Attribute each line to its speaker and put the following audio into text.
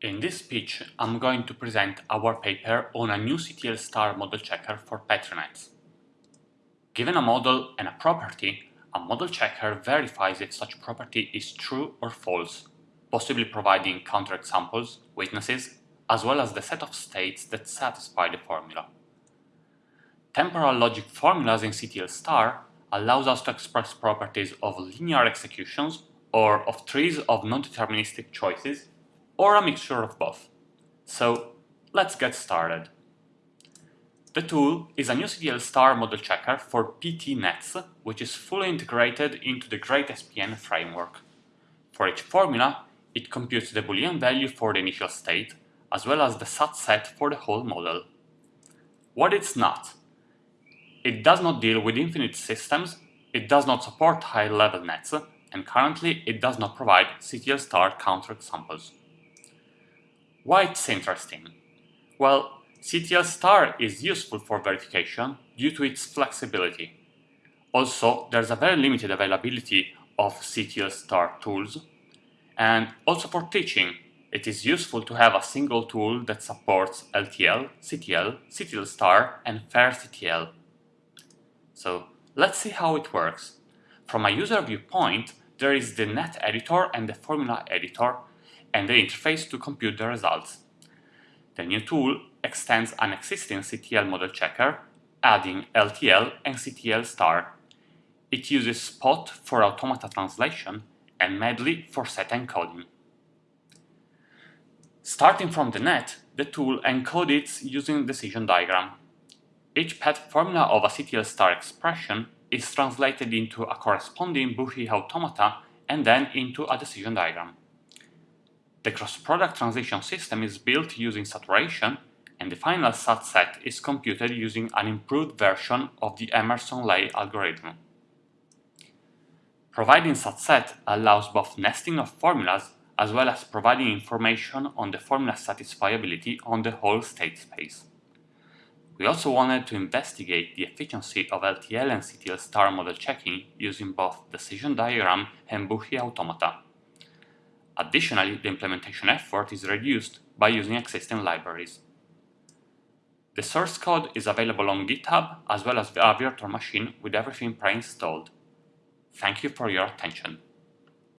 Speaker 1: In this speech, I'm going to present our paper on a new CTL star model checker for Petri nets. Given a model and a property, a model checker verifies if such property is true or false, possibly providing counterexamples, witnesses, as well as the set of states that satisfy the formula. Temporal logic formulas in CTL star allows us to express properties of linear executions or of trees of non-deterministic choices, or a mixture of both. So let's get started. The tool is a new CTL star model checker for PT nets, which is fully integrated into the Great SPN framework. For each formula, it computes the Boolean value for the initial state, as well as the SAT set for the whole model. What it's not? It does not deal with infinite systems, it does not support high-level nets, and currently it does not provide CTL star counterexamples. Why it's interesting? Well, CTL star is useful for verification due to its flexibility. Also, there's a very limited availability of CTL star tools, and also for teaching, it is useful to have a single tool that supports LTL, CTL, CTL star, and FAIR-CTL. So let's see how it works. From a user viewpoint, there is the net editor and the formula editor and the interface to compute the results. The new tool extends an existing CTL model checker, adding LTL and CTL star. It uses Spot for automata translation and Meddly for set encoding. Starting from the net, the tool encodes using decision diagram. Each path formula of a CTL star expression is translated into a corresponding Buchi automata and then into a decision diagram. The cross-product transition system is built using saturation and the final SAT set is computed using an improved version of the Emerson-Ley algorithm. Providing SAT set allows both nesting of formulas as well as providing information on the formula satisfiability on the whole state space. We also wanted to investigate the efficiency of LTL and CTL star model checking using both decision diagram and Buchi automata. Additionally, the implementation effort is reduced by using existing libraries. The source code is available on GitHub as well as a virtual machine with everything pre-installed. Thank you for your attention.